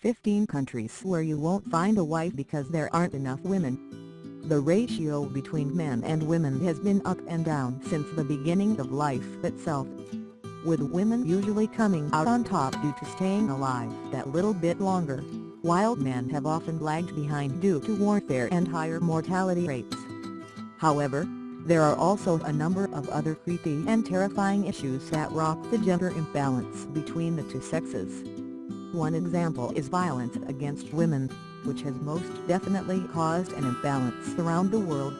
15 countries where you won't find a wife because there aren't enough women. The ratio between men and women has been up and down since the beginning of life itself. With women usually coming out on top due to staying alive that little bit longer, while men have often lagged behind due to warfare and higher mortality rates. However, there are also a number of other creepy and terrifying issues that rock the gender imbalance between the two sexes. One example is violence against women, which has most definitely caused an imbalance around the world.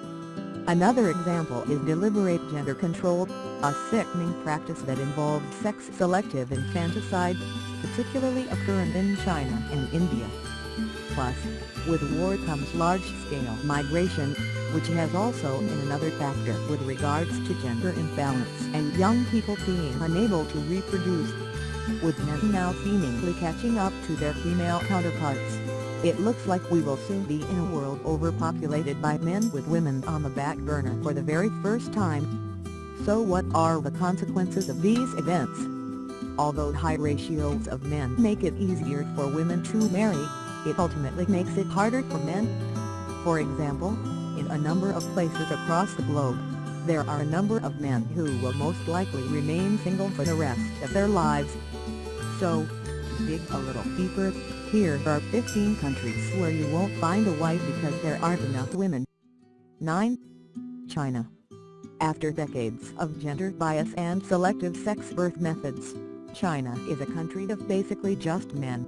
Another example is deliberate gender control, a sickening practice that involves sex-selective infanticide, particularly occurring in China and India. Plus, with war comes large-scale migration, which has also been another factor with regards to gender imbalance and young people being unable to reproduce. With men now seemingly catching up to their female counterparts, it looks like we will soon be in a world overpopulated by men with women on the back burner for the very first time. So what are the consequences of these events? Although high ratios of men make it easier for women to marry, it ultimately makes it harder for men. For example, in a number of places across the globe, there are a number of men who will most likely remain single for the rest of their lives. So, dig a little deeper, here are 15 countries where you won't find a wife because there aren't enough women. 9. China After decades of gender bias and selective sex birth methods, China is a country of basically just men.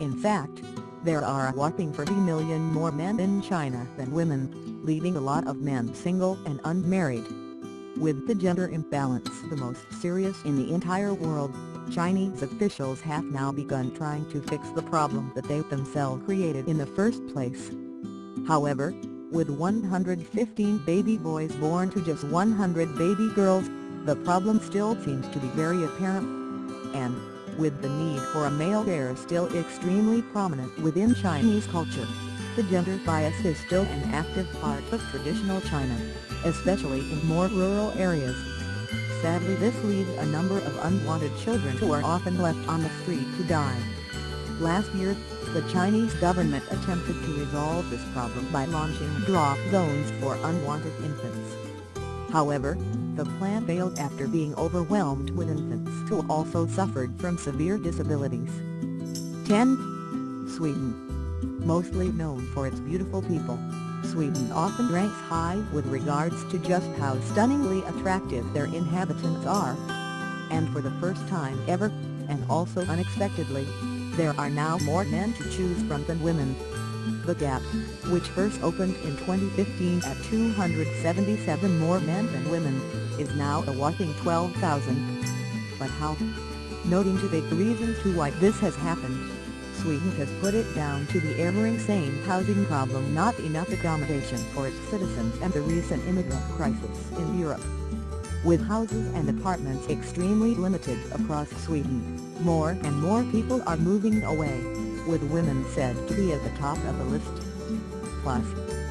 In fact, there are a whopping 30 million more men in China than women, leaving a lot of men single and unmarried. With the gender imbalance the most serious in the entire world, Chinese officials have now begun trying to fix the problem that they themselves created in the first place. However, with 115 baby boys born to just 100 baby girls, the problem still seems to be very apparent. And, with the need for a male heir still extremely prominent within Chinese culture. The gender bias is still an active part of traditional China, especially in more rural areas. Sadly this leaves a number of unwanted children who are often left on the street to die. Last year, the Chinese government attempted to resolve this problem by launching drop zones for unwanted infants. However, the plan failed after being overwhelmed with infants who also suffered from severe disabilities. 10. Sweden Mostly known for its beautiful people, Sweden often ranks high with regards to just how stunningly attractive their inhabitants are. And for the first time ever, and also unexpectedly, there are now more men to choose from than women. The Gap, which first opened in 2015 at 277 more men than women, is now a whopping 12,000. But how? Noting to the reasons to why this has happened, Sweden has put it down to the ever-insane housing problem not enough accommodation for its citizens and the recent immigrant crisis in Europe. With houses and apartments extremely limited across Sweden, more and more people are moving away, with women said to be at the top of the list. Plus,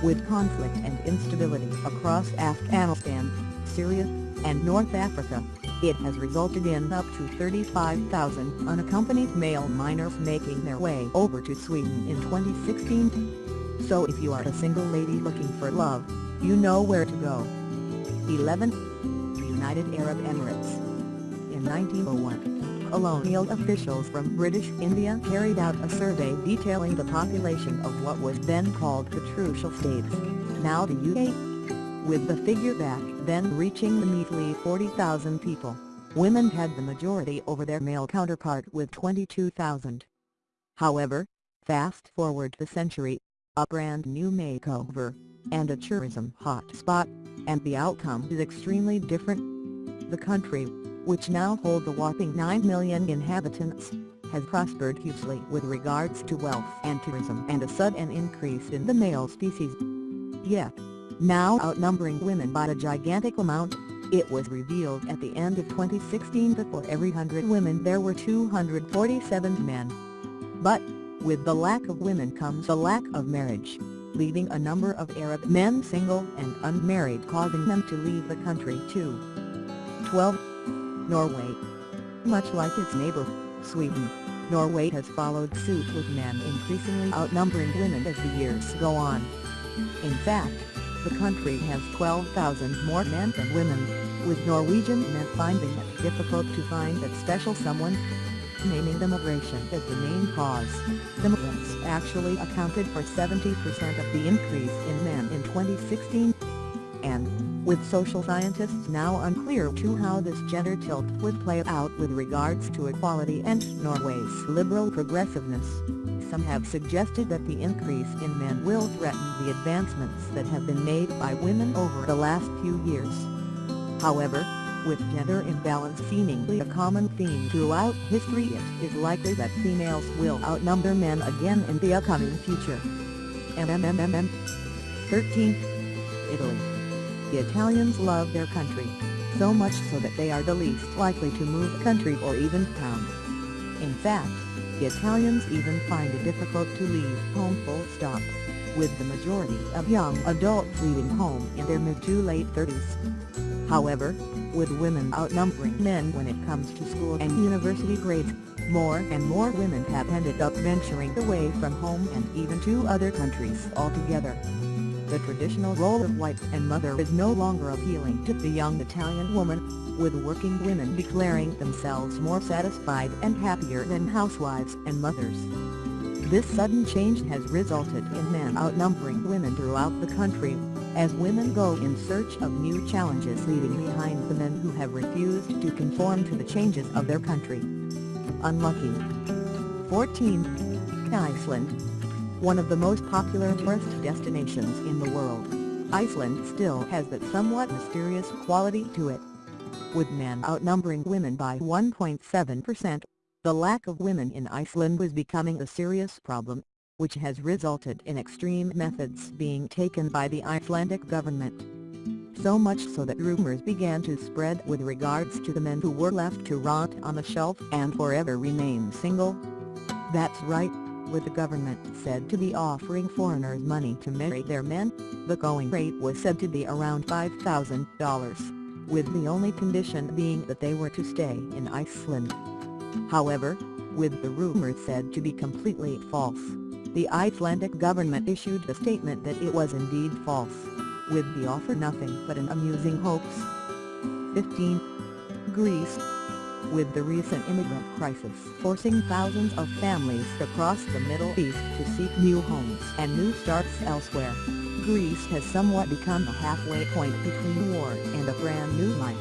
with conflict and instability across Afghanistan, Syria, and North Africa, it has resulted in up to 35,000 unaccompanied male minors making their way over to Sweden in 2016. So if you are a single lady looking for love, you know where to go. 11. United Arab Emirates In 1901, colonial officials from British India carried out a survey detailing the population of what was then called the Trucial States, now the UAE with the figure back then reaching the measly 40,000 people. Women had the majority over their male counterpart with 22,000. However, fast forward the century, a brand new makeover, and a tourism hotspot, and the outcome is extremely different. The country, which now hold a whopping 9 million inhabitants, has prospered hugely with regards to wealth and tourism and a sudden increase in the male species. Yet, now outnumbering women by a gigantic amount, it was revealed at the end of 2016 that for every 100 women there were 247 men. But, with the lack of women comes a lack of marriage, leaving a number of Arab men single and unmarried causing them to leave the country too. 12. Norway Much like its neighbor, Sweden, Norway has followed suit with men increasingly outnumbering women as the years go on. In fact, the country has 12,000 more men than women, with Norwegian men finding it difficult to find that special someone. Naming immigration as the main cause, immigrants actually accounted for 70% of the increase in men in 2016. And, with social scientists now unclear to how this gender tilt would play out with regards to equality and Norway's liberal progressiveness, some have suggested that the increase in men will threaten the advancements that have been made by women over the last few years. However, with gender imbalance seemingly a common theme throughout history it is likely that females will outnumber men again in the upcoming future. MMMMM 13. Italy. The Italians love their country, so much so that they are the least likely to move country or even town. In fact, the Italians even find it difficult to leave home full stop, with the majority of young adults leaving home in their mid to late 30s. However, with women outnumbering men when it comes to school and university grades, more and more women have ended up venturing away from home and even to other countries altogether. The traditional role of wife and mother is no longer appealing to the young Italian woman, with working women declaring themselves more satisfied and happier than housewives and mothers. This sudden change has resulted in men outnumbering women throughout the country, as women go in search of new challenges leaving behind the men who have refused to conform to the changes of their country. Unlucky. 14. Iceland. One of the most popular tourist destinations in the world, Iceland still has that somewhat mysterious quality to it. With men outnumbering women by 1.7%, the lack of women in Iceland was becoming a serious problem, which has resulted in extreme methods being taken by the Icelandic government. So much so that rumors began to spread with regards to the men who were left to rot on the shelf and forever remain single. That's right, with the government said to be offering foreigners money to marry their men, the going rate was said to be around $5,000, with the only condition being that they were to stay in Iceland. However, with the rumor said to be completely false, the Icelandic government issued a statement that it was indeed false, with the offer nothing but an amusing hoax. 15. Greece With the recent immigrant crisis forcing thousands of families across the Middle East to seek new homes and new starts elsewhere, Greece has somewhat become a halfway point between war and a brand new life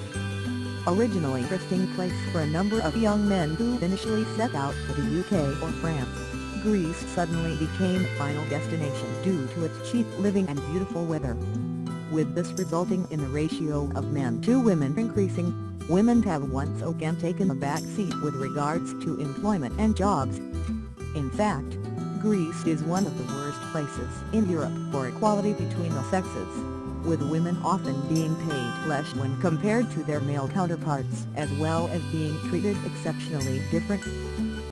originally a resting place for a number of young men who initially set out for the UK or France. Greece suddenly became a final destination due to its cheap living and beautiful weather. With this resulting in the ratio of men to women increasing, women have once again taken a back seat with regards to employment and jobs. In fact, Greece is one of the worst places in Europe for equality between the sexes with women often being paid less when compared to their male counterparts as well as being treated exceptionally different.